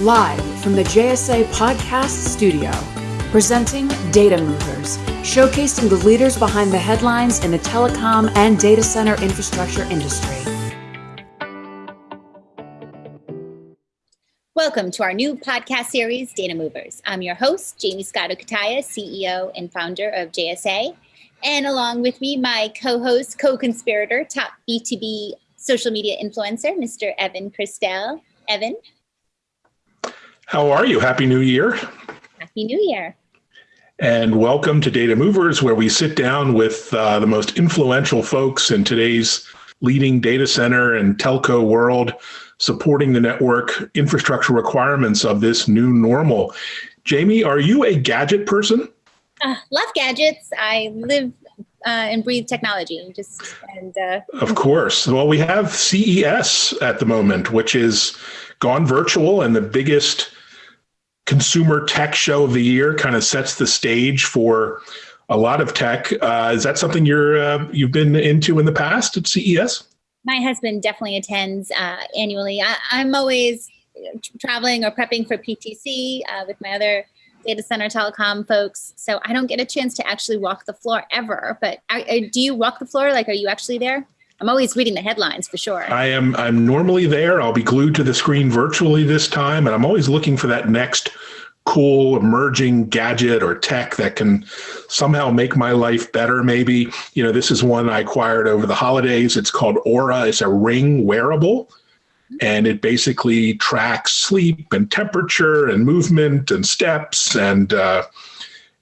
live from the JSA Podcast Studio, presenting Data Movers, showcasing the leaders behind the headlines in the telecom and data center infrastructure industry. Welcome to our new podcast series, Data Movers. I'm your host, Jamie Scotto Cutaia, CEO and founder of JSA. And along with me, my co-host, co-conspirator, top B2B social media influencer, Mr. Evan Kirstel. Evan. How are you? Happy New Year. Happy New Year. And welcome to Data Movers, where we sit down with uh, the most influential folks in today's leading data center and telco world, supporting the network infrastructure requirements of this new normal. Jamie, are you a gadget person? Uh, love gadgets. I live uh, and breathe technology. Just and uh, of course. Well, we have CES at the moment, which is gone virtual and the biggest consumer tech show of the year. Kind of sets the stage for a lot of tech. Uh, is that something you're uh, you've been into in the past at CES? My husband definitely attends uh, annually. I, am always traveling or prepping for PTC uh, with my other data center telecom folks. So I don't get a chance to actually walk the floor ever. But I, I, do you walk the floor? Like, are you actually there? I'm always reading the headlines for sure. I am. I'm normally there. I'll be glued to the screen virtually this time, and I'm always looking for that next cool emerging gadget or tech that can somehow make my life better. Maybe you know this is one I acquired over the holidays. It's called Oura It's a ring wearable and it basically tracks sleep and temperature and movement and steps and uh,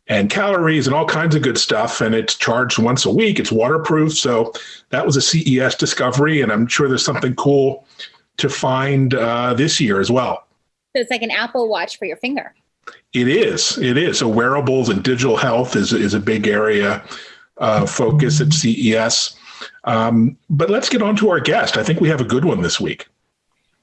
and calories and all kinds of good stuff. And it's charged once a week. It's waterproof. So that was a CES discovery, and I'm sure there's something cool to find uh, this year as well. So it's like an Apple Watch for your finger. It is. It is. So wearables and digital health is is a big area uh, focus at CES. Um, but let's get on to our guest. I think we have a good one this week.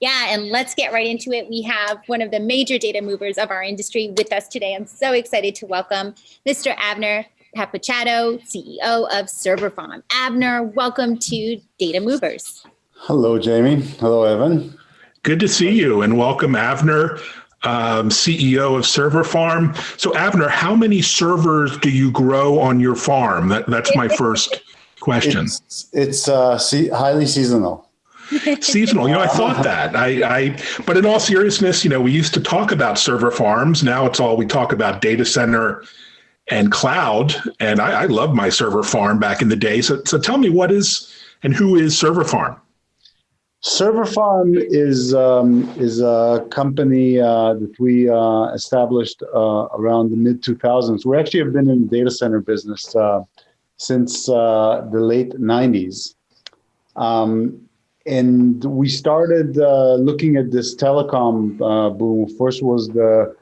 Yeah, and let's get right into it. We have one of the major data movers of our industry with us today. I'm so excited to welcome Mr. Avner Papouchado, CEO of Server Farm. Avner, welcome to Data Movers. Hello, Jamie. Hello, Evan. Good to see you, and welcome, Avner. Um, CEO of Server Farm. So, Avner, how many servers do you grow on your farm? That, that's my first question. It's, it's uh, highly seasonal seasonal. You know, I thought that. I, I, but in all seriousness, you know, we used to talk about server farms. Now it's all we talk about data center and cloud. And I, I love my server farm back in the day. So, so tell me what is and who is Server Farm? Server Farm is um, is a company uh, that we uh, established uh, around the mid 2000s. We actually have been in the data center business uh, since uh, the late 90s. Um, and we started uh, looking at this telecom uh, boom. First was the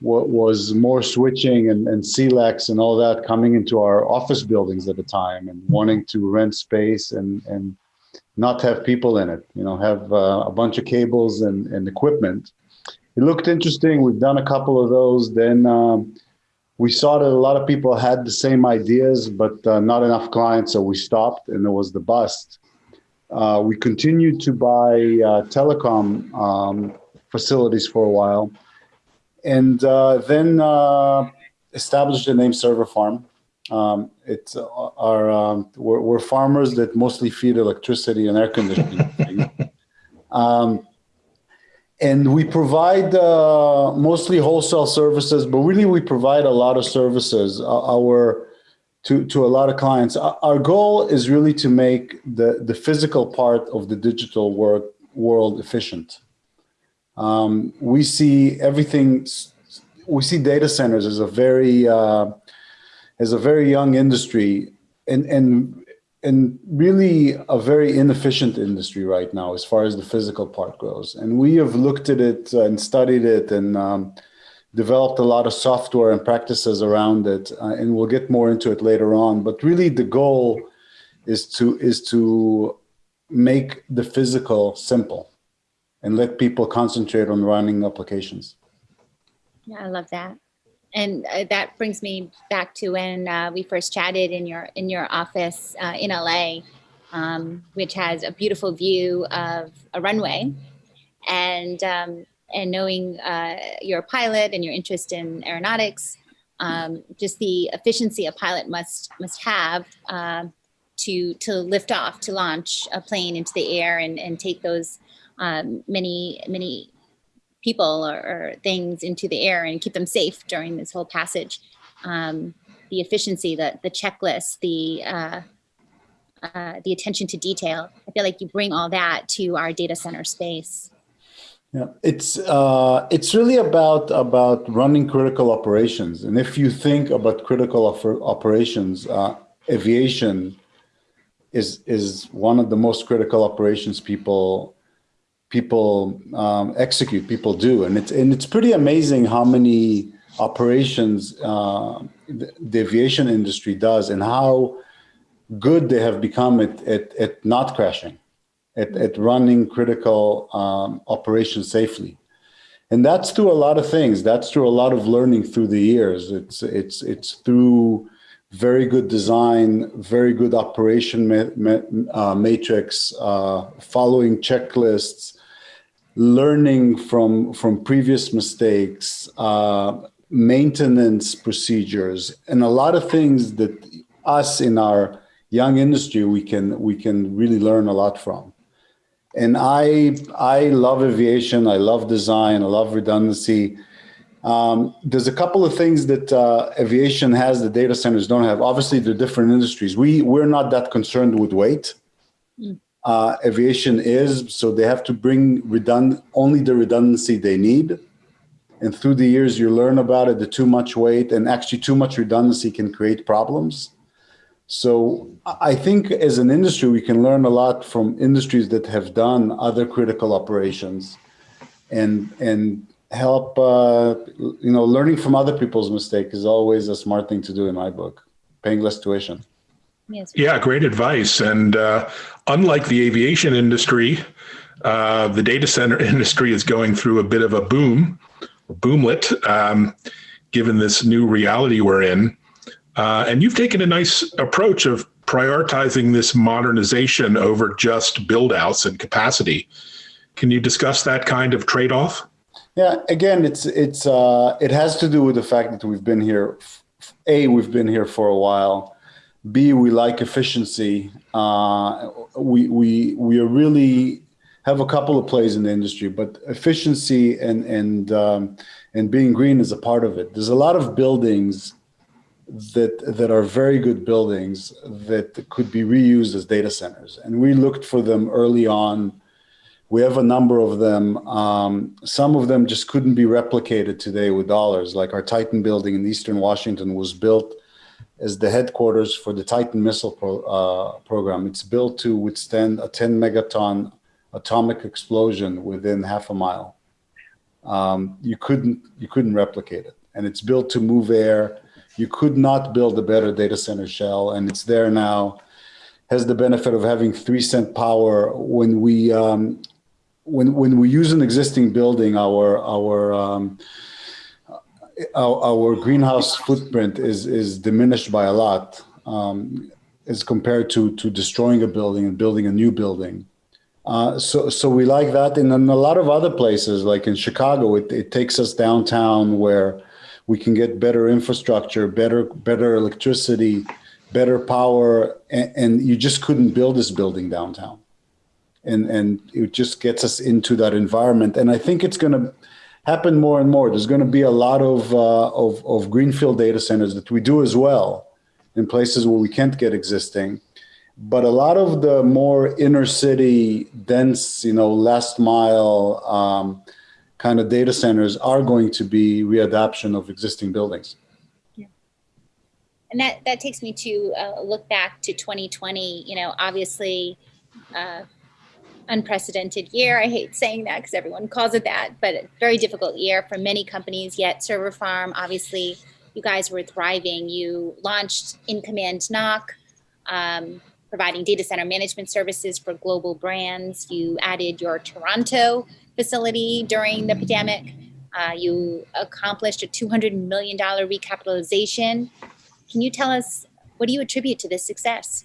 what was more switching and, and CLECs and all that coming into our office buildings at the time and wanting to rent space and and not have people in it. You know, have uh, a bunch of cables and, and equipment. It looked interesting. We've done a couple of those. Then um, we saw that a lot of people had the same ideas, but uh, not enough clients, so we stopped, and it was the bust. Uh, we continued to buy uh, telecom um, facilities for a while, and uh, then uh, established the name Server Farm. Um, it's uh, our um, we're, we're, farmers that mostly feed electricity and air conditioning. um, and we provide uh, mostly wholesale services, but really we provide a lot of services. our to, to a lot of clients. Our goal is really to make the, the physical part of the digital work world efficient. Um, we see everything, we see data centers as a very, uh, as a very young industry and, and, and really a very inefficient industry right now as far as the physical part goes. And we have looked at it and studied it and um, developed a lot of software and practices around it, uh, and we'll get more into it later on. But really, the goal is to is to make the physical simple and let people concentrate on running applications. Yeah, I love that. And uh, that brings me back to when uh, we first chatted in your in your office uh, in LA, um, which has a beautiful view of a runway. And um, and knowing uh, you're a pilot and your interest in aeronautics, um, just the efficiency a pilot must must have um, to to lift off, to launch a plane into the air and, and take those um, many many people or, or, things into the air and keep them safe during this whole passage. Um, the efficiency, the the checklist, the uh, uh, the attention to detail. I feel like you bring all that to our data center space. Yeah, it's uh, it's really about about running critical operations, and if you think about critical operations, uh, aviation is is one of the most critical operations people people um, execute, people do, and it's and it's pretty amazing how many operations uh, the, the aviation industry does, and how good they have become at, at, at not crashing, at, at running critical um, operations safely. And that's through a lot of things. That's through a lot of learning through the years. It's, it's, it's through very good design, very good operation ma ma uh, matrix, uh, following checklists, learning from, from previous mistakes, uh, maintenance procedures, and a lot of things that us in our young industry we can we can really learn a lot from. And I I love aviation. I love design. I love redundancy. Um, there's a couple of things that uh, aviation has that data centers don't have. Obviously, they're different industries. We we're not that concerned with weight. Mm. Uh, aviation is so they have to bring redund only the redundancy they need. And through the years, you learn about it. The too much weight and actually too much redundancy can create problems. So I think as an industry, we can learn a lot from industries that have done other critical operations and, and help, uh, you know, learning from other people's mistake is always a smart thing to do in my book, paying less tuition. Yes. Yeah, great advice. And uh, unlike the aviation industry, uh, the data center industry is going through a bit of a boom, boomlet, um, given this new reality we're in. Uh, and you've taken a nice approach of prioritizing this modernization over just build outs and capacity. Can you discuss that kind of trade off? Yeah, again, it's it's uh, it has to do with the fact that we've been here. A, we've been here for a while. B, we like efficiency. Uh, we we we are really have a couple of plays in the industry, but efficiency and and um, and being green is a part of it. There's a lot of buildings that that are very good buildings that could be reused as data centers. And we looked for them early on. We have a number of them. Um, some of them just couldn't be replicated today with dollars. Like our Titan building in Eastern Washington was built as the headquarters for the Titan missile pro, uh, program. It's built to withstand a 10 megaton atomic explosion within half a mile. Um, you couldn't you couldn't replicate it, and it's built to move air you could not build a better data center shell, and it's there now. Has the benefit of having three cent power when we um, when when we use an existing building, our our um, our, our, greenhouse footprint is is diminished by a lot um, as compared to to destroying a building and building a new building. Uh, so so we like that, and in a lot of other places, like in Chicago, it, it takes us downtown where we can get better infrastructure, better better electricity, better power, and, and you just couldn't build this building downtown. And and it just gets us into that environment. And I think it's going to happen more and more. There's going to be a lot of, uh, of of greenfield data centers that we do as well in places where we can't get existing. But a lot of the more inner city, dense, you know, last mile. Um, kind of data centers are going to be readaptation of existing buildings. Yeah. And that, that takes me to uh, look back to 2020, you know, obviously uh, unprecedented year. I hate saying that because everyone calls it that, but a very difficult year for many companies, yet Server Farm, obviously you guys were thriving. You launched In Command NOC, um, providing data center management services for global brands. You added your Toronto facility during the pandemic. Uh, you accomplished a $200 million recapitalization. Can you tell us, what do you attribute to this success?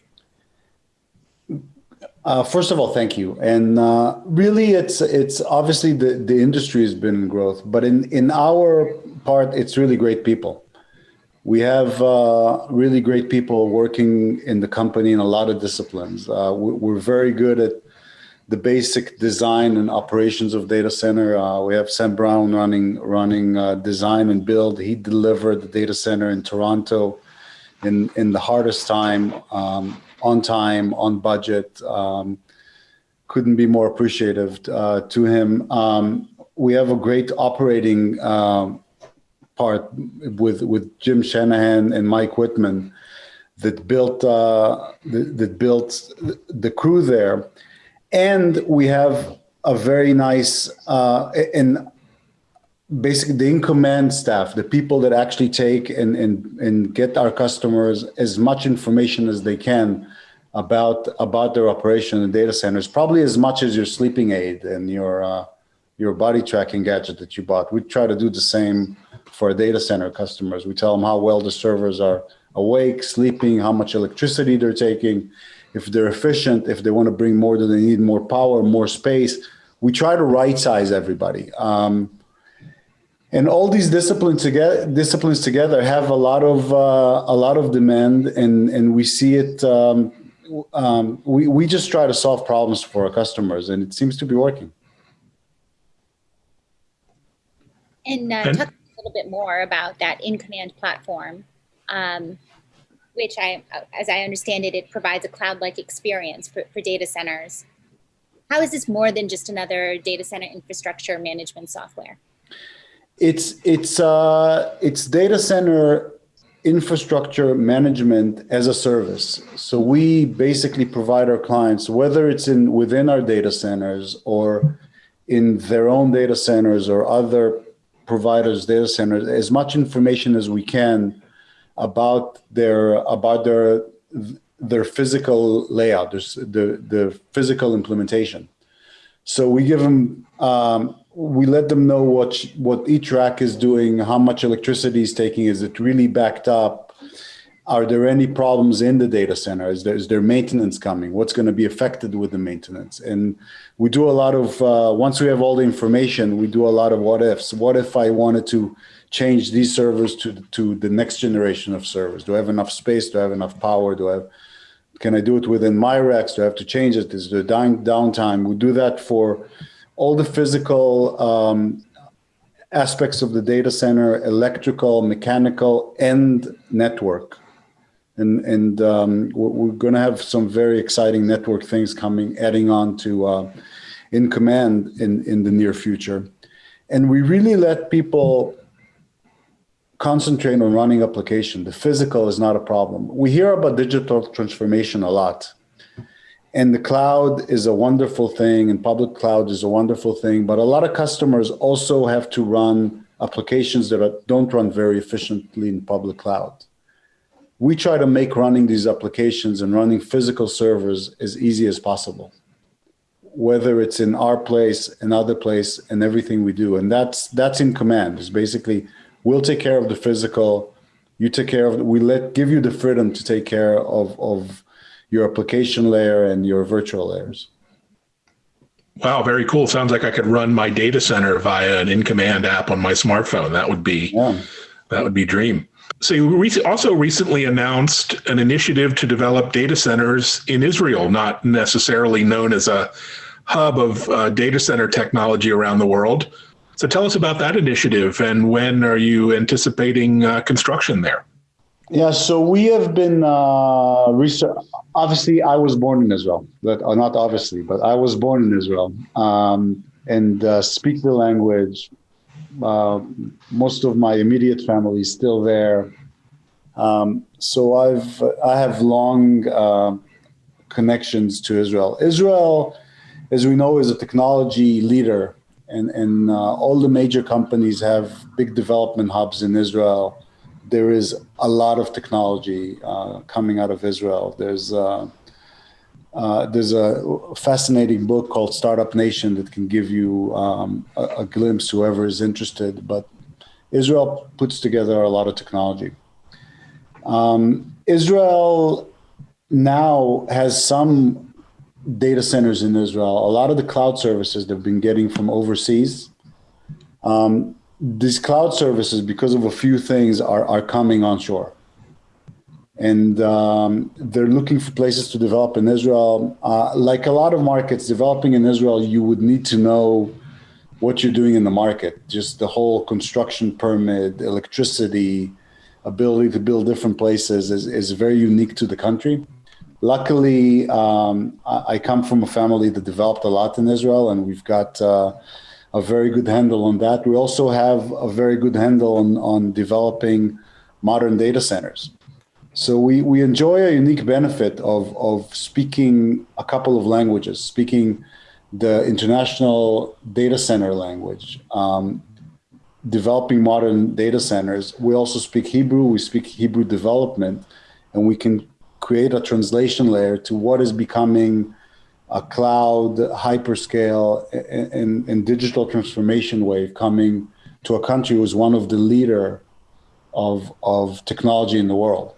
Uh, first of all, thank you. And uh, really, it's it's obviously the, the industry has been in growth, but in, in our part, it's really great people. We have uh, really great people working in the company in a lot of disciplines. Uh, we're very good at the basic design and operations of data center. Uh, we have Sam Brown running running uh, design and build. He delivered the data center in Toronto in in the hardest time. Um, on time, on budget. Um, couldn't be more appreciative uh, to him. Um, we have a great operating uh, part with with Jim Shanahan and Mike Whitman that built uh, that, that built the crew there, and we have a very nice uh, and basically the in command staff, the people that actually take and, and, and get our customers as much information as they can about about their operation in data centers, probably as much as your sleeping aid and your uh, your body tracking gadget that you bought. We try to do the same for data center customers. We tell them how well the servers are awake, sleeping, how much electricity they're taking, if they're efficient, if they want to bring more, do they need more power, more space. We try to right size everybody. Um, and all these disciplines together disciplines together have a lot of uh, a lot of demand and and we see it um, um, we, we just try to solve problems for our customers and it seems to be working. And, uh, talk a little bit more about that in-command platform, um, which I, as I understand it, it provides a cloud-like experience for, for data centers. How is this more than just another data center infrastructure management software? It's, it's, uh, it's data center infrastructure management as a service. So we basically provide our clients, whether it's in within our data centers or in their own data centers or other providers' data centers, as much information as we can about their about their their physical layout, the the physical implementation. So we give them um, we let them know what what each rack is doing, how much electricity is taking, is it really backed up? Are there any problems in the data center? Is there, is there maintenance coming? What's going to be affected with the maintenance? And we do a lot of, uh, once we have all the information, we do a lot of what ifs. What if I wanted to change these servers to, to the next generation of servers? Do I have enough space? Do I have enough power? Do I have, can I do it within my racks? Do I have to change it? Is there down, downtime? We do that for all the physical um, aspects of the data center, electrical, mechanical, and network. And, and um, we're going to have some very exciting network things coming, adding on to uh, in command in, in the near future. And we really let people concentrate on running application. The physical is not a problem. We hear about digital transformation a lot. And the cloud is a wonderful thing, and public cloud is a wonderful thing. But a lot of customers also have to run applications that are, don't run very efficiently in public cloud. We try to make running these applications and running physical servers as easy as possible, whether it's in our place, another place, and everything we do. And that's that's in command. It's basically we'll take care of the physical, you take care of. We let give you the freedom to take care of of your application layer and your virtual layers. Wow, very cool. Sounds like I could run my data center via an in-command app on my smartphone. That would be yeah. that would be dream. So you also recently announced an initiative to develop data centers in Israel, not necessarily known as a hub of uh, data center technology around the world. So tell us about that initiative and when are you anticipating uh, construction there? Yeah, so we have been uh, research. Obviously, I was born in Israel, but uh, not obviously, but I was born in Israel um, and uh, speak the language. Uh, most of my immediate family is still there, um, so I've I have long uh, connections to Israel. Israel, as we know, is a technology leader, and and uh, all the major companies have big development hubs in Israel there is a lot of technology uh, coming out of Israel. There's uh, uh, there's a fascinating book called Startup Nation that can give you um, a, a, glimpse, whoever is interested. But Israel puts together a lot of technology. Um, Israel now has some data centers in Israel, a lot of the cloud services they've been getting from overseas. Um, these cloud services, because of a few things, are, are coming onshore. And um, they're looking for places to develop in Israel. Uh, like a lot of markets, developing in Israel, you would need to know what you're doing in the market, just the whole construction permit, electricity, ability to build different places is, is very unique to the country. Luckily, um, I, I, come from a family that developed a lot in Israel, and we've got uh, a very good handle on that. We also have a very good handle on, on developing modern data centers. So we, we enjoy a unique benefit of, of speaking a couple of languages, speaking the international data center language, um, developing modern data centers. We also speak Hebrew, we speak Hebrew development, and we can create a translation layer to what is becoming a cloud, hyperscale, and, and, digital transformation wave coming to a country who is one of the leader of, of technology in the world.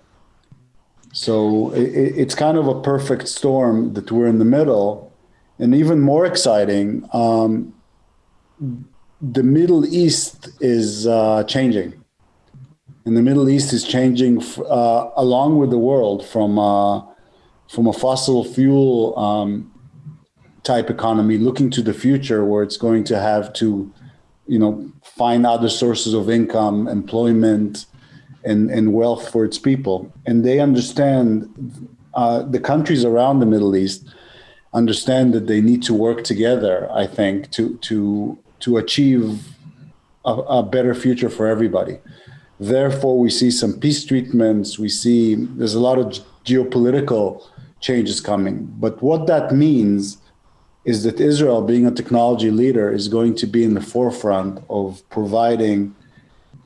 So it, it's kind of a perfect storm that we're in the middle. And even more exciting, um, the Middle East is uh, changing. And the Middle East is changing uh, along with the world from, uh, from a fossil fuel um, type economy looking to the future where it's going to have to, you know, find other sources of income, employment, and, and wealth for its people. And they understand, uh, the countries around the Middle East understand that they need to work together, I think, to, to, to achieve a, a better future for everybody. Therefore, we see some peace treatments. We see there's a lot of geopolitical changes coming. But what that means is that Israel, being a technology leader, is going to be in the forefront of providing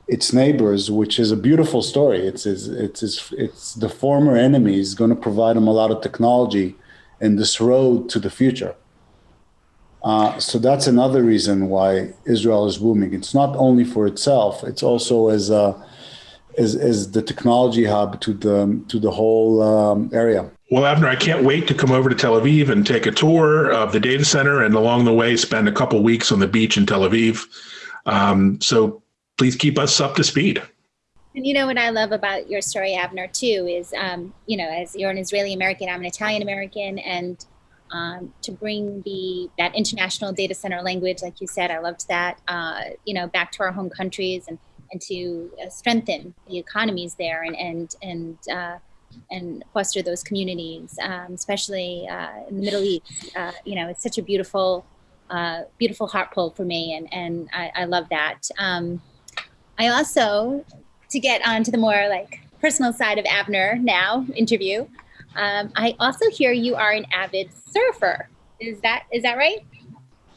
its neighbors, which is a beautiful story. It's it's it's it's, the former enemy is going to provide them a lot of technology in this road to the future. Uh, so that's another reason why Israel is booming. It's not only for itself; it's also as a as, as the technology hub to the to the whole um, area. Well, Avner, I can't wait to come over to Tel Aviv and take a tour of the data center, and along the way, spend a couple weeks on the beach in Tel Aviv. Um, so please keep us up to speed. And you know what I love about your story, Avner, too, is um, you know, as you're an Israeli American, I'm an Italian American, and um, to bring the that international data center language, like you said, I loved that. Uh, you know, back to our home countries and and to uh, strengthen the economies there and and and uh, and foster those communities, um, especially uh, in the Middle East. Uh, you know, it's such a beautiful, uh, beautiful heart pull for me, and and I, I love that. Um, I also, to get on to the more like personal side of Avner now interview, um, I also hear you are an avid surfer. Is that is that right?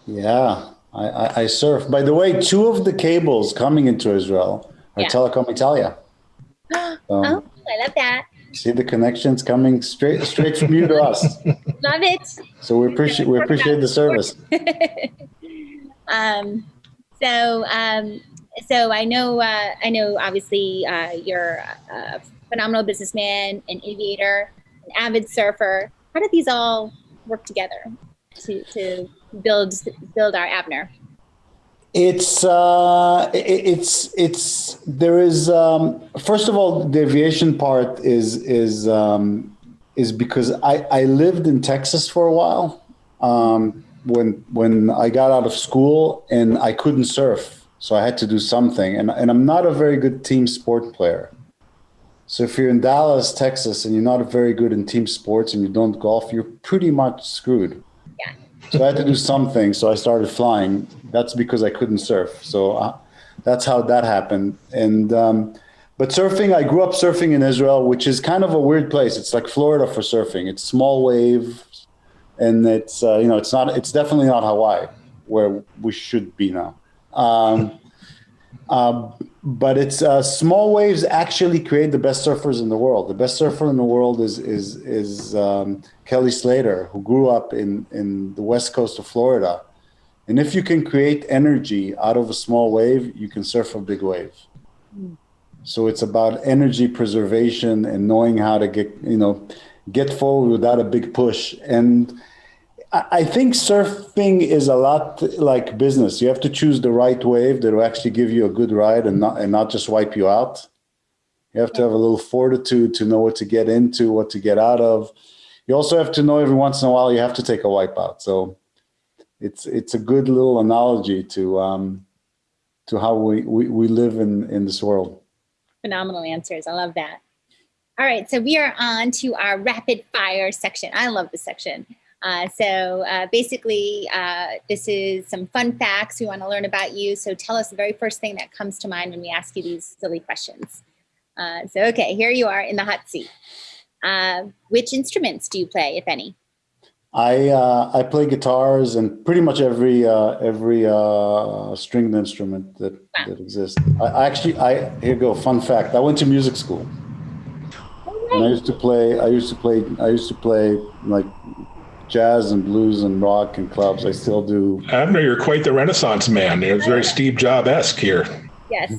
Yeah, I, I, I surf. By the way, two of the cables coming into Israel are yeah. Telecom Italia. oh, I love that. See the connections coming straight straight from you to us. Love it. So we appreciate we appreciate the service. um, so um, so I know, uh, I know. Obviously, uh, you're a phenomenal businessman, an aviator, an avid surfer. How did these all work together to to build build our Avner? It's uh, it's it's there is um, first of all the aviation part is is um, is because I I lived in Texas for a while um, when when I got out of school and I couldn't surf so I had to do something. And, and I'm not a very good team sport player. So if you're in Dallas, Texas, and you're not very good in team sports and you don't golf, you're pretty much screwed. Yeah. So I had to do something. So I started flying. That's because I couldn't surf. So uh, that's how that happened. And um, but surfing, I grew up surfing in Israel, which is kind of a weird place. It's like Florida for surfing. It's small wave, and it's uh, you know it's not. It's definitely not Hawaii, where we should be now. Um, uh, but it's uh, small waves actually create the best surfers in the world. The best surfer in the world is is is um, Kelly Slater, who grew up in in the west coast of Florida. And if you can create energy out of a small wave, you can surf a big wave. So it's about energy preservation and knowing how to get you know get forward without a big push. And I think surfing is a lot like business. You have to choose the right wave that will actually give you a good ride and not and not just wipe you out. You have to have a little fortitude to know what to get into, what to get out of. You also have to know every once in a while you have to take a wipeout. So it's it's a good little analogy to um, to how we, we, we live in, in this world. Phenomenal answers. I love that. All right, so we are on to our rapid fire section. I love this section. Uh, so uh, basically, uh, this is some fun facts we want to learn about you. So tell us the very first thing that comes to mind when we ask you these silly questions. Uh, so, okay, here you are in the hot seat. Uh, which instruments do you play, if any? I uh, I play guitars and pretty much every uh, every uh, stringed instrument that, Wow. that exists. I, I actually I here you go fun fact. I went to music school and I used to play. I used to play. I used to play like jazz and blues and rock and clubs. I still do. Avner, you're quite the Renaissance man. It was very Steve Jobs esque here. Yes.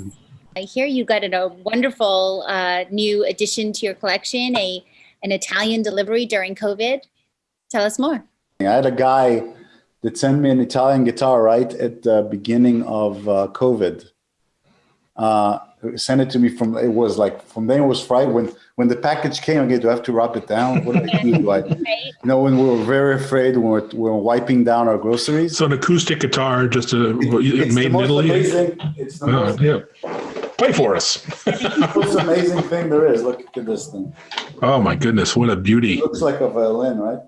I hear you got a wonderful uh, new addition to your collection, a an Italian delivery during COVID. Tell us more. I had a guy that sent me an Italian guitar right at the beginning of uh, COVID. Uh, sent it to me from it was like from then it was Friday when when the package came again. Do I have to rub it down? What do I do? Do I, you know, when we were very afraid when we were, we were wiping down our groceries. So an acoustic guitar, just a, It's made the in most Italy. amazing. It's the Oh, most, yeah. Play for us. most amazing thing there is. Look at this thing. Oh my goodness, what a beauty. It looks like a violin, right?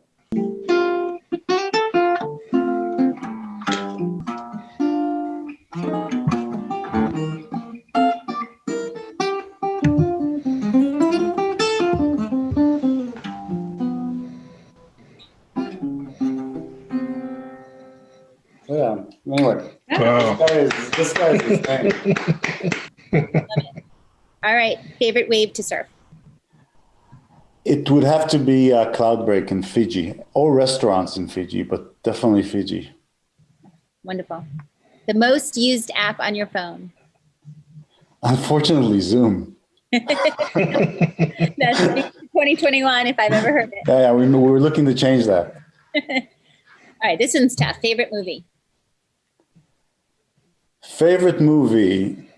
Guy is the thing. All right. Favorite wave to surf? It would have to be uh, Cloudbreak in Fiji or restaurants in Fiji, but definitely Fiji. Wonderful. The most used app on your phone? Unfortunately, Zoom. That's 2021, if I've ever heard it. Yeah, yeah we, we were looking to change that. All right. This one's tough. Favorite movie? Favorite movie.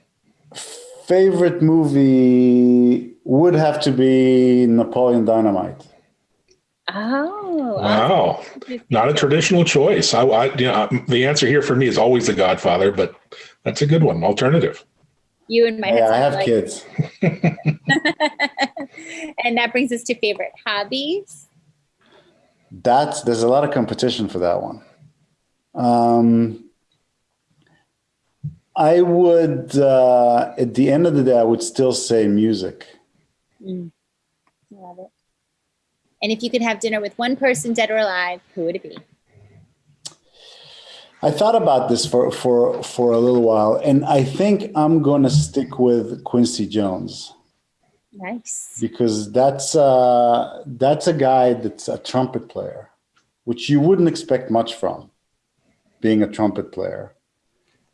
Favorite movie would have to be Napoleon Dynamite. Oh. Wow. Not a traditional choice. I, I you know, the answer here for me is always The Godfather, but that's a good one. Alternative. You and my Yeah, I husband have kids. and that brings us to favorite hobbies. That's there's a lot of competition for that one. Um, I would, uh, at the end of the day, I would still say music. Mm. Love it. And if you could have dinner with one person, dead or alive, who would it be? I thought about this for for for a little while, and I think I'm going to stick with Quincy Jones Nice. because that's uh, that's a guy that's a trumpet player, which you wouldn't expect much from, being a trumpet player,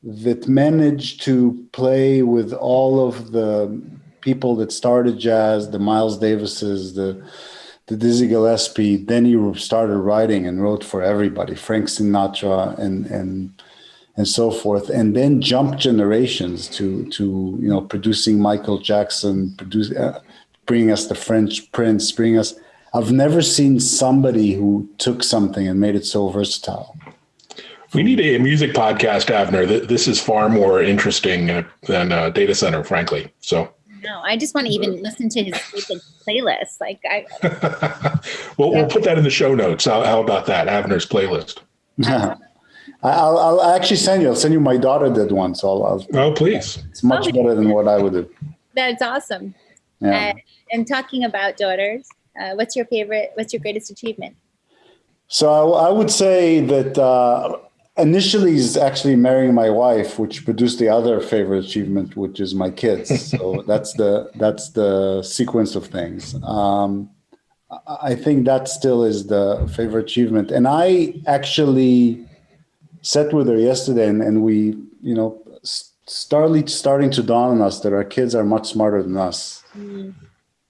that managed to play with all of the people that started jazz, the Miles Davises, the the Dizzy Gillespie. Then he started writing and wrote for everybody, Frank Sinatra and and and so forth, and then jumped generations to to you know producing Michael Jackson, produce, uh, bringing us the French Prince, bringing us. I've never seen somebody who took something and made it so versatile. We need a music podcast, Avner. This is far more interesting uh, than uh, Data Center, frankly. So, No, I just want to even listen to his playlist. Like I, we'll, we'll put that in the show notes. How, how about that? Avner's playlist. I- I'll, I'll actually send you. I'll send you. My daughter did one, so I'll, I'll, Oh, please. it's much Okay. better than what I would do. that's awesome. Yeah. Uh, and talking about daughters, uh, what's your favorite? What's your greatest achievement? So I, I would say that uh, initially is actually marrying my wife, which produced the other favorite achievement, which is my kids. So that's the that's the sequence of things. Um, I think that still is the favorite achievement, and I actually sat with her yesterday, and, and we, you know, started starting to dawn on us that our kids are much smarter than us,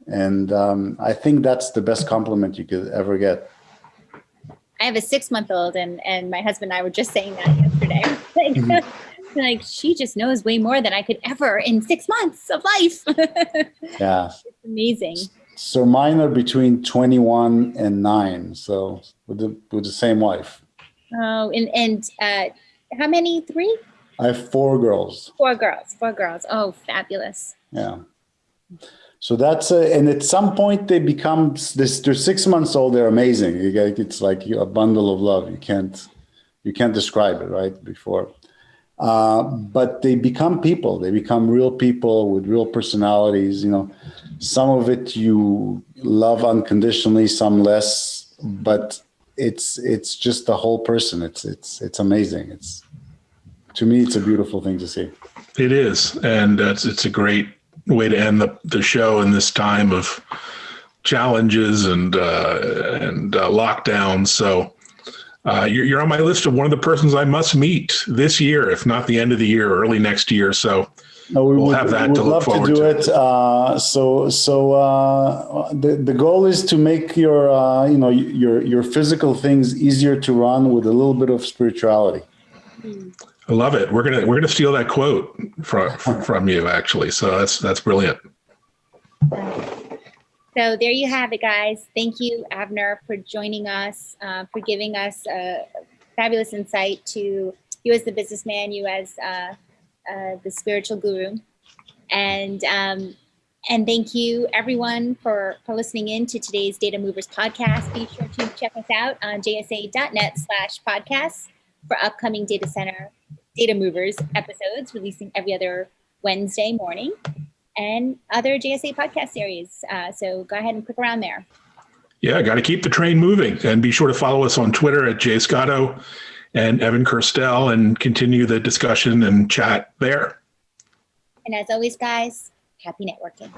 and um, I think that's the best compliment you could ever get. I have a six month old, and and my husband and I were just saying that yesterday. like, Mhm. like she just knows way more than I could ever in six months of life. yeah. it's amazing. So mine are between 21 and nine. So with the with the same wife. Oh, and and uh, how many? Three, I have four girls. four girls. Four girls. Oh, fabulous. Yeah. So that's uh, and at some point they become this. They're six months old. They're amazing. Get, it's like a bundle of love. You can't you can't describe it right before. Uh, but they become people. They become real people with real personalities. You know, some of it you love unconditionally, some less. But it's it's just the whole person. It's it's it's amazing. It's to me, it's a beautiful thing to see. It is, and uh, it's it's a great way to end the the show in this time of challenges and uh, and uh, lockdowns. So. Uh, you're, you're on my list of one of the persons I must meet this year, if not the end of the year, early next year. So No, we We'll would, have that we to would look love to do to. it. Uh, so, so uh, the the goal is to make your uh, you know your your physical things easier to run with a little bit of spirituality. I love it. We're gonna we're gonna steal that quote from from you actually. So that's that's brilliant. So there you have it, guys. Thank you, Avner, for joining us, uh, for giving us a fabulous insight to you as the businessman, you as uh, uh, the spiritual guru, and um, and thank you everyone for for listening in to today's Data Movers podcast. Be sure to check us out on jsa.net/slash podcasts for upcoming data center Data Movers episodes, releasing every other Wednesday morning and other JSA podcast series. Uh, so go ahead and click around there. Yeah, got to keep the train moving, and be sure to follow us on Twitter at Jay Scotto and Evan Kirstel, and continue the discussion and chat there. And as always, guys, happy networking.